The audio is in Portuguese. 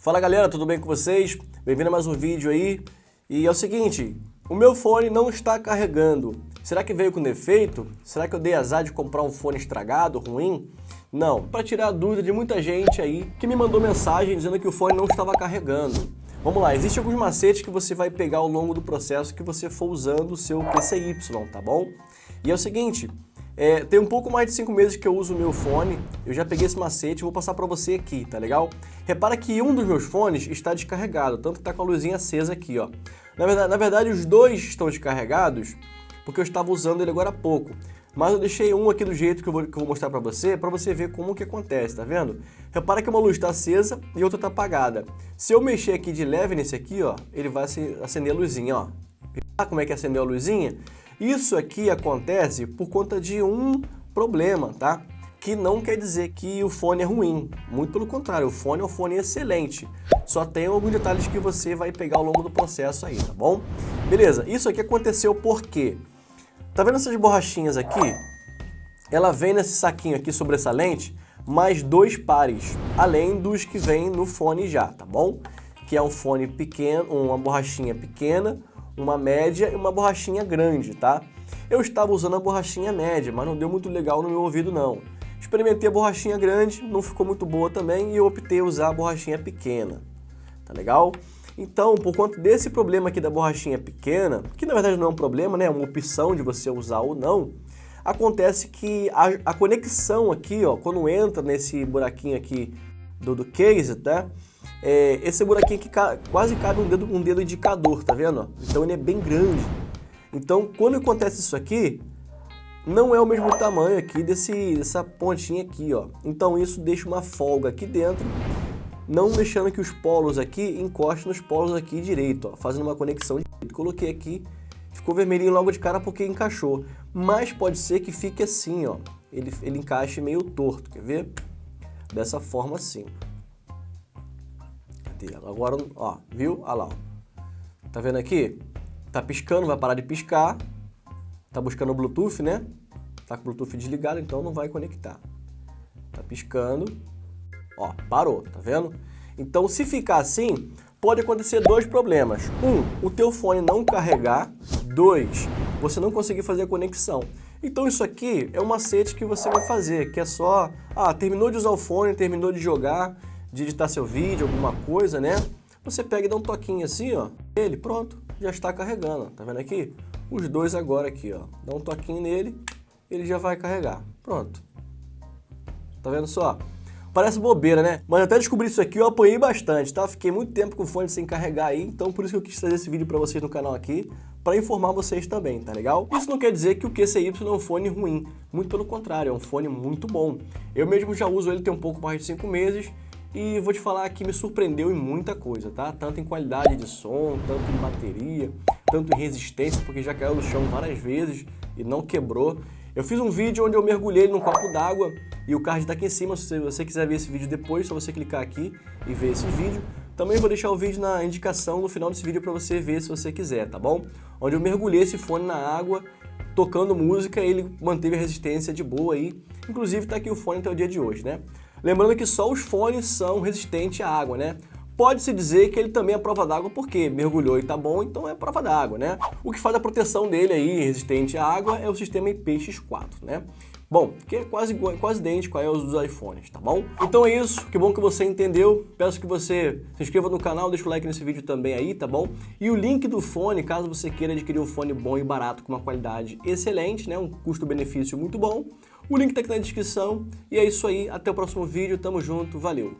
Fala galera, tudo bem com vocês? Bem-vindo a mais um vídeo aí. E é o seguinte, o meu fone não está carregando. Será que veio com defeito? Será que eu dei azar de comprar um fone estragado, ruim? Não, para tirar a dúvida de muita gente aí que me mandou mensagem dizendo que o fone não estava carregando. Vamos lá, existem alguns macetes que você vai pegar ao longo do processo que você for usando o seu PCY, tá bom? E é o seguinte, é, tem um pouco mais de 5 meses que eu uso o meu fone, eu já peguei esse macete e vou passar para você aqui, tá legal? Repara que um dos meus fones está descarregado, tanto que está com a luzinha acesa aqui, ó. Na verdade, na verdade, os dois estão descarregados porque eu estava usando ele agora há pouco. Mas eu deixei um aqui do jeito que eu vou, que eu vou mostrar para você, para você ver como que acontece, tá vendo? Repara que uma luz está acesa e outra está apagada. Se eu mexer aqui de leve nesse aqui, ó, ele vai acender a luzinha, ó. Ah, como é que acendeu a luzinha? Isso aqui acontece por conta de um problema, tá? Que não quer dizer que o fone é ruim, muito pelo contrário, o fone é um fone excelente. Só tem alguns detalhes que você vai pegar ao longo do processo aí, tá bom? Beleza, isso aqui aconteceu por quê? Tá vendo essas borrachinhas aqui? Ela vem nesse saquinho aqui sobressalente, mais dois pares, além dos que vem no fone já, tá bom? Que é um fone pequeno, uma borrachinha pequena, uma média e uma borrachinha grande, tá? Eu estava usando a borrachinha média, mas não deu muito legal no meu ouvido não. Experimentei a borrachinha grande, não ficou muito boa também e eu optei usar a borrachinha pequena, tá legal? Então, por conta desse problema aqui da borrachinha pequena, que na verdade não é um problema, né? é uma opção de você usar ou não, acontece que a, a conexão aqui, ó, quando entra nesse buraquinho aqui do, do case, tá? É, esse buraquinho aqui quase cabe um dedo, um dedo indicador, tá vendo? Então ele é bem grande. Então, quando acontece isso aqui, não é o mesmo tamanho aqui desse, dessa pontinha aqui, ó. Então isso deixa uma folga aqui dentro não deixando que os polos aqui encostem nos polos aqui direito, ó, fazendo uma conexão direito. Coloquei aqui, ficou vermelhinho logo de cara porque encaixou, mas pode ser que fique assim, ó, ele, ele encaixe meio torto, quer ver? Dessa forma assim. Agora, ó, viu? Olha lá, ó. Tá vendo aqui? Tá piscando, vai parar de piscar. Tá buscando o Bluetooth, né? Tá com o Bluetooth desligado, então não vai conectar. Tá piscando. Ó, parou, tá vendo? Então, se ficar assim, pode acontecer dois problemas. Um, o teu fone não carregar. Dois, você não conseguir fazer a conexão. Então isso aqui é um macete que você vai fazer, que é só, ah, terminou de usar o fone, terminou de jogar, de editar seu vídeo, alguma coisa, né? Você pega e dá um toquinho assim, ó, ele, pronto, já está carregando, tá vendo aqui? Os dois agora aqui, ó, dá um toquinho nele, ele já vai carregar, pronto. Tá vendo só? Parece bobeira, né? Mas até descobrir isso aqui eu apanhei bastante, tá? Fiquei muito tempo com o fone sem carregar aí, então por isso que eu quis trazer esse vídeo pra vocês no canal aqui, para informar vocês também, tá legal? Isso não quer dizer que o QCY é um fone ruim, muito pelo contrário, é um fone muito bom. Eu mesmo já uso ele tem um pouco mais de 5 meses, e vou te falar que me surpreendeu em muita coisa, tá? Tanto em qualidade de som, tanto em bateria, tanto em resistência, porque já caiu no chão várias vezes e não quebrou. Eu fiz um vídeo onde eu mergulhei num copo d'água e o card está aqui em cima, se você quiser ver esse vídeo depois, é só você clicar aqui e ver esse vídeo. Também vou deixar o vídeo na indicação no final desse vídeo para você ver se você quiser, tá bom? Onde eu mergulhei esse fone na água, tocando música, ele manteve a resistência de boa aí. Inclusive tá aqui o fone até o dia de hoje, né? Lembrando que só os fones são resistentes à água, né? Pode-se dizer que ele também é prova d'água porque mergulhou e tá bom, então é prova d'água, né? O que faz a proteção dele aí, resistente à água, é o sistema IPX4, né? Bom, que é quase, quase idêntico aos dos iPhones, tá bom? Então é isso, que bom que você entendeu. Peço que você se inscreva no canal, deixa o like nesse vídeo também aí, tá bom? E o link do fone, caso você queira adquirir um fone bom e barato com uma qualidade excelente, né? Um custo-benefício muito bom. O link tá aqui na descrição. E é isso aí, até o próximo vídeo, tamo junto, valeu!